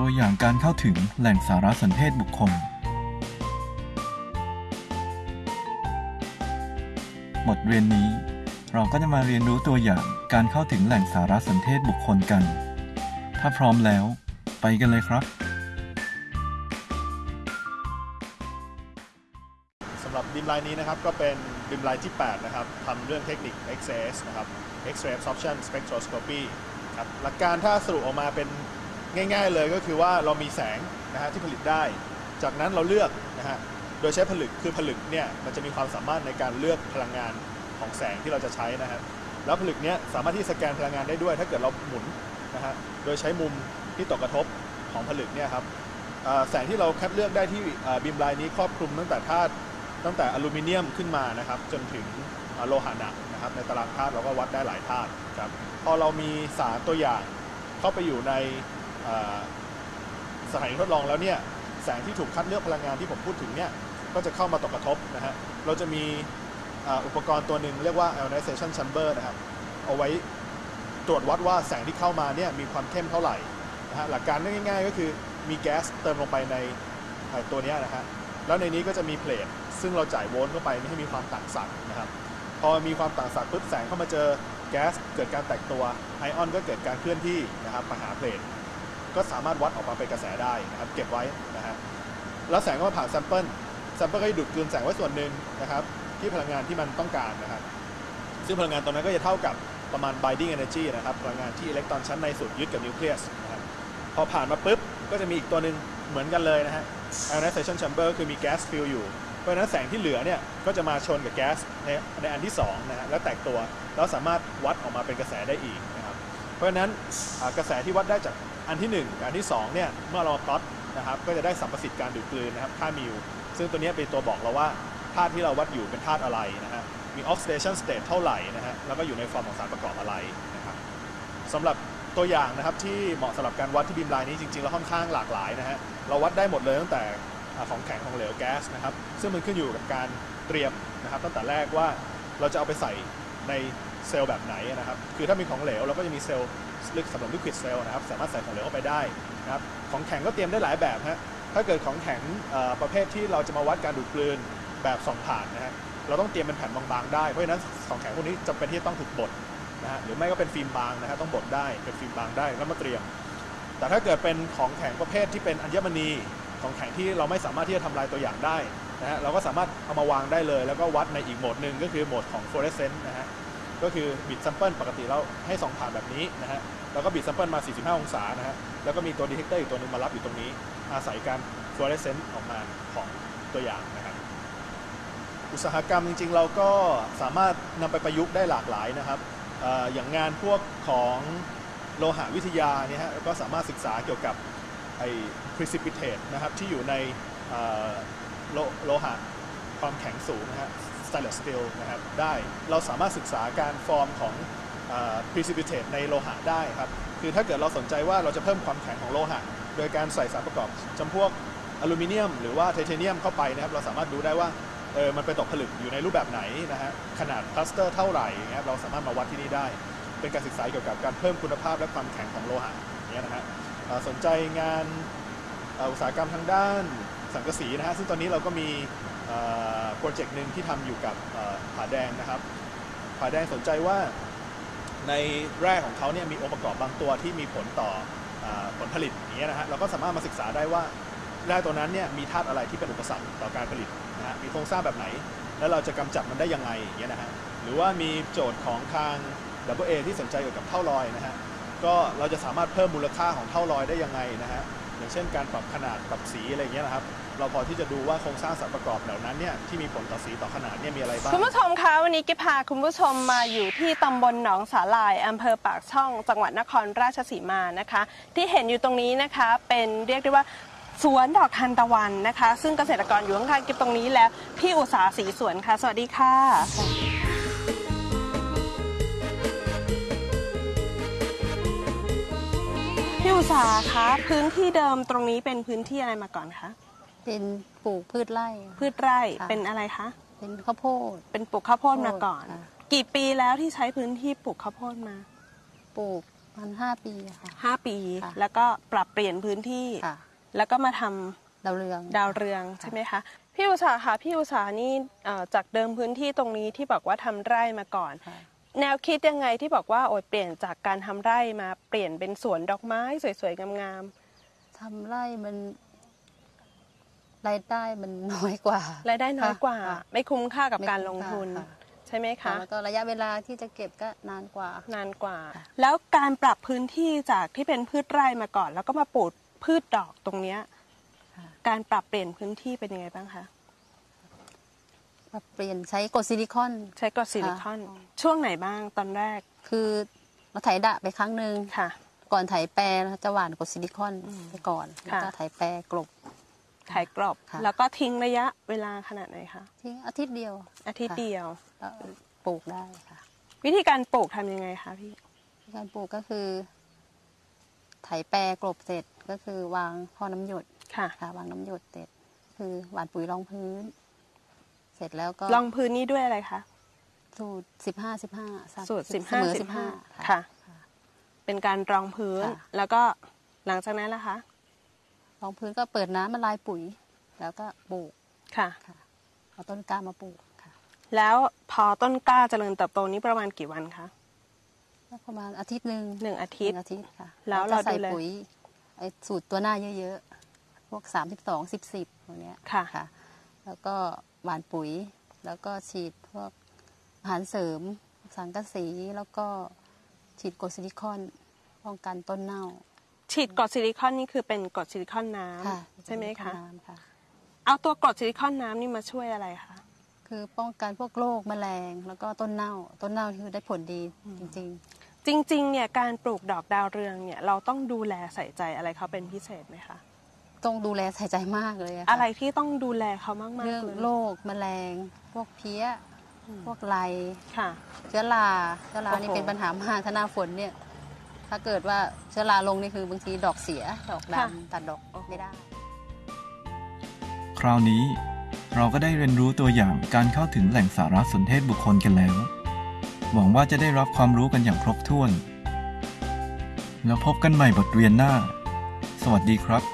ตัวอย่างการเข้าถึงแหล่งสารสนเทศบุคคล บทเรียนนี้ เราก็จะมาเรียนรู้ตัวอย่างการเข้าถึงแหล่งสารสนเทศบุคคลกัน ถ้าพร้อมแล้ว ไปกันเลยครับสำหรับบิมไลน์นี้นะครับก็เป็นบิมไลน์ที่ 8 นะครับทำเรื่องเทคนิค XS นะครับ X-ray absorption spectroscopy ครับหลักการถ้าสรุปออกมาเป็น ง่าย ๆ เลยก็คือว่าเรามีแสงนะฮะที่ผลิตได้ จากนั้นเราเลือกนะฮะโดยใช้ผลึกคือผลึกเนี่ยมันจะมีความสามารถในการเลือกพลังงานของแสงที่เราจะใช้นะฮะแล้วผลึกเนี้ยสามารถที่สแกนพลังงานได้ด้วย ถ้าเกิดเราหมุนนะฮะโดยใช้มุมที่ตกกระทบของผลึกเนี่ยครับแสงที่เราคัดเลือกได้ที่บิมไลน์นี้ครอบคลุมตั้งแต่ธาตุตั้งแต่อลูมิเนียมขึ้นมานะครับจนถึงโลหะหนักนะครับในตารางธาตุเราก็วัดได้หลายธาตุครับพอเรามีสารตัวอย่างเข้าไปอยู่ใน สถานีทดลองแล้วเนี่ยแสงที่ถูกคัดเลือกพลังงานที่ผมพูดถึงเนี่ยก็จะเข้ามาตกกระทบนะฮะเราจะมีอุปกรณ์ตัวหนึ่งเรียกว่า ionization chamber นะครับเอาไว้ตรวจวัดว่าแสงที่เข้ามาเนี่ยมีความเข้มเท่าไหร่นะฮะหลักการง่ายๆ ก็คือมีแก๊สเติมลงไปในตัวนี้นะฮะแล้วในนี้ก็จะมี plate ซึ่งเราจ่ายโวลต์เข้าไปไม่ให้มีความต่างศักย์นะครับพอมีความต่างศักย์ปุ๊บแสงเข้ามาเจอแก๊สเกิดการแตกตัวไอออนก็เกิดการเคลื่อนที่นะครับมาหา plate ก็สามารถวัดออกมาเป็นกระแสได้นะครับเก็บไว้นะฮะแล้วแสงก็มาผ่าน sample sample ก็จะดูดกลืนแสงไว้ส่วนหนึ่งนะครับที่พลังงานที่มันต้องการนะครับซึ่งพลังงานตรงนั้นก็จะเท่ากับประมาณ binding energy นะครับพลังงานที่อิเล็กตรอนชั้นในสุดยึดกับนิวเคลียสนะครับพอผ่านมาปุ๊บก็จะมีอีกตัวหนึ่งเหมือนกันเลยนะฮะ ionization chamber คือมีแก๊สฟิลอยู่เพราะฉะนั้นแสงที่เหลือเนี่ยก็จะมาชนกับแก๊สในในอันที่2นะฮะแล้วแตกตัวแล้วสามารถวัดออกมาเป็นกระแสได้อีกนะครับเพราะฉะนั้นกระแสที่วัดได้จาก อันที่ 1 อันที่ 2 เนี่ย เมื่อเราพลอตนะครับ ก็จะได้สัมประสิทธิ์การดูดกลืนนะครับ ค่ามิว ซึ่งตัวนี้เป็นตัวบอกเราว่าธาตุที่เราวัดอยู่เป็นธาตุอะไรนะฮะ มี oxidation state เท่าไหร่นะฮะ แล้วก็อยู่ในฟอร์มของสารประกอบอะไรนะครับสำหรับตัวอย่างนะครับที่เหมาะสำหรับการวัดที่ beamline นี้จริงๆแล้วค่อนข้างหลากหลายนะฮะ เราวัดได้หมดเลยตั้งแต่ของแข็งของเหลวแก๊สนะครับ ซึ่งมันขึ้นอยู่กับการเตรียมนะครับตั้งแต่แรกว่าเราจะเอาไปใส่ในเซลล์แบบไหนนะครับ คือถ้ามีของเหลวเราก็จะมีเซลล์ ลึกสำหรับ liquid cell นะครับ สามารถใส่ของเหลวเข้าไปได้นะครับ ของแข็งก็เตรียมได้หลายแบบฮะ ถ้าเกิดของแข็งประเภทที่เราจะมาวัดการดูดกลืนแบบส่องผ่านนะฮะ เราต้องเตรียมเป็นแผ่นบางๆได้ เพราะฉะนั้นของแข็งพวกนี้จำเป็นที่ต้องถูกบดนะฮะ หรือไม่ก็เป็นฟิล์มบางนะฮะต้องบดได้ เป็นฟิล์มบางได้แล้วมาเตรียม แต่ถ้าเกิดเป็นของแข็งประเภทที่เป็นอัญมณี ของแข็งที่เราไม่สามารถที่จะทำลายตัวอย่างได้นะฮะ เราก็สามารถเอามาวางได้เลย แล้วก็วัดในอีกโหมดหนึ่งก็คือโหมดของ fluorescence นะฮะ ก็คือบิด sample ปกติเราให้ส่องผ่านแบบนี้นะฮะแล้วก็บิด sample มา 45 องศานะฮะแล้วก็มีตัว detector อีกตัวหนึ่งมารับอยู่ตรงนี้ อาศัยการ fluorescence ออกมาของตัวอย่างนะครับอุตสาหกรรมจริง ๆ เราก็สามารถนำไปประยุกต์ได้หลากหลายนะครับออย่างงานพวกของโลหะวิทยาเนี่ยฮะก็สามารถศึกษาเกี่ยวกับไอ้ precipitate นะครับที่อยู่ในโลโลหะความแข็งสูงนะฮะ stainless steel นะครับได้เราสามารถศึกษาการฟอร์มของ precipitate ในโลหะได้ครับ คือถ้าเกิดเราสนใจว่าเราจะเพิ่มความแข็งของโลหะ โดยการใส่สารประกอบจำพวกอลูมิเนียม หรือว่าไทเทเนียมเข้าไปนะครับ เราสามารถดูได้ว่าเออมันเป็นตกผลึกอยู่ในรูปแบบไหนนะฮะขนาดคลัสเตอร์เท่าไหร่อย่างเงี้ยเราสามารถมาวัดที่นี่ได้ เป็นการศึกษาเกี่ยวกับการเพิ่มคุณภาพและความแข็งของโลหะเงี้ยนะฮะสนใจงานอุตสาหกรรมทางด้านสังกะสีนะฮะซึ่งตอนนี้เราก็มี โปรเจกต์หนึ่งที่ทำอยู่กับผาแดงนะครับผาแดงสนใจว่าในแร่ของเขาเนี่ยมีองค์ประกอบบางตัวที่มีผลต่ออผลผลิตอย่างเงี้ยนะฮะเราก็สามารถมาศึกษาได้ว่าแร่ตัวนั้นเนี่ยมีธาตุอะไรที่เป็นอุปสรรคต่อการผลิตนะฮะมีโครงสร้างแบบไหน แล้วเราจะกำจัดมันได้ยังไงอย่างเงี้ยนะฮะหรือว่ามีโจทย์ของทาง w a ที่สนใจเกี่ยวกับเท่าลอยนะฮะก็เราจะสามารถเพิ่มมูลค่าของเท่าลอยได้ยังไงนะฮะ อย่างเช่นการปรับขนาดปรับสีอะไรอย่างเงี้ยนะครับ เราพอที่จะดูว่าโครงสร้างสารประกอบเหล่านั้นเนี่ยที่มีผลต่อสีต่อขนาดเนี่ยมีอะไรบ้าง คุณผู้ชมคะวันนี้กิพาคุณผู้ชมมาอยู่ที่ตำบลหนองสาลายอำเภอปากช่อง จังหวัดนครราชสีมานะคะ ที่เห็นอยู่ตรงนี้นะคะเป็นเรียกได้ว่าสวนดอกทานตะวันนะคะ ซึ่งเกษตรกรอยู่ข้างๆกิบตรงนี้แล้วพี่อุตสาสีสวนค่ะ สวัสดีค่ะ อุตสาคะพื้นที่เดิมตรงนี้เป็นพื้นที่อะไรมาก่อนคะเป็นปลูกพืชไร่ พืชไร่ค่ะ เป็นอะไรคะเป็นข้าวโพด เป็นปลูกข้าวโพดมาก่อน ค่ะ กี่ปีแล้วที่ใช้พื้นที่ปลูกข้าวโพดมาปลูกมันห้าปีอะค่ะ5ปี ค่ะ แล้วก็ปรับเปลี่ยนพื้นที่ ค่ะแล้วก็มาทำ ดาวเรือง ดาวเรืองใช่ไหมคะพี่อุตสาหค่ะพี่อุตสาหนี่เอ่อจากเดิมพื้นที่ตรงนี้ที่บอกว่าทำไร่มาก่อน ค่ะ แนวคิดยังไงที่บอกว่าโอ้ยเปลี่ยนจากการทำไร่มาเปลี่ยนเป็นสวนดอกไม้สวยๆงามทำไร่มันรายได้มันน้อยกว่า ๆรายได้น้อยกว่า ค่ะไม่คุ้มค่ากับไม่การคุ้ลมงค่าทุนค่ะ ใช่ไหมคะ แล้วก็ระยะเวลาที่จะเก็บก็นานกว่า นานกว่าค่ะแล้วการปรับพื้นที่จากที่เป็นพืชไร่มาก่อน แล้วก็มาปลูกพืชดอกตรงเนี้ยค่ะ การปรับเปลี่ยนพื้นที่เป็นยังไงบ้างคะ มาเปลี่ยนใช้กรดซิลิคอน ใช้กรดซิลิคอน ช่วงไหนบ้างตอนแรก คือเราไถดะไปครั้งหนึ่งค่ะ ก่อนไถแปรเราจะหว่านกรดซิลิคอนอืมไปก่อนแล้วก็ค่ะไถแปรกลบถ่ายกรอบค่ะแล้วก็ทิ้งระยะเวลาขนาดไหนคะทิ้งอาทิตย์เดียว อาทิตย์ค่ะเดียวแล้วปลูกได้ค่ะ วิธีการปลูกทำยังไงคะพี่การปลูกก็คือ ไถแปรกลบเสร็จก็คือวางพ่อน้ำหยดค่ะค่ะวางน้ำหยดเสร็จ คือหว่านปุ๋ยรองพื้น เสร็จแล้วก็ลองพื้นนี้ด้วยอะไรคะสูตรสิบห้าสิบห้าสูตรเสสิบมห้าอสิสิบบห้าห้าค่ะ เป็นการรองพื้นค่ะแล้วก็หลังจากนั้นล่ะคะรองพื้นก็เปิดน้ำมาลายปุ๋ย แล้วก็ปลูกค่ะค่ะเอาต้นกล้ามาปลูกค่ะ แล้วพอต้นกล้าเจริญเติบโตนี้ประมาณกี่วันคะก็ประมาณอาทิตย์หนึ่งหนึ่งอาทิตย์หนึ่งอาทิตย์ค่ะ แล้วก็เราใส่ดูแลปุ๋ยไอ้สูตรตัวหน้าเยอะๆพวกสามสิบสองสิบสิบพวกเนี้ยค่ะค่ะแล้วก็ หว่านปุ๋ย แล้วก็ฉีดพวกอาหารเสริม สังกะสี แล้วก็ฉีดกรดซิลิคอนป้องกันต้นเน่า ฉีดกรดซิลิคอนนี่คือเป็นกรดซิลิคอนน้ำค่ะใช่ไหมคะน้ำค่ะเอาตัวกรดซิลิคอนน้ำนี่มาช่วยอะไรคะคือป้องกันพวกโรคแมลง แล้วก็ต้นเน่า ต้นเน่าคือได้ผลดีจริงจริงๆเนี่ยการปลูกดอกดาวเรืองเนี่ยเราต้องดูแลใส่ใจอะไรเขาเป็นพิเศษไหมคะๆ ต้องดูแลใส่ใจมากเลยค่อะไรที่ต้องดูแลเขามากๆเรื่องเลยโรคแมลง พวกเพี้ยพวกไรค่ะ เชื้อราเชื้อราโอ้โห นี่เป็นปัญหามากถ้าหน้าฝนเนี่ย ถ้าเกิดว่าเชื้อราลงนี่คือบางทีดอกเสีย ดอกดำตัดดอกไม่ได้ คราวนี้เราก็ได้เรียนรู้ตัวอย่างการเข้าถึงแหล่งสารสนเทศบุคคลกันแล้ว หวังว่าจะได้รับความรู้กันอย่างครบถ้วน แล้วพบกันใหม่บทเรียนหน้า สวัสดีครับ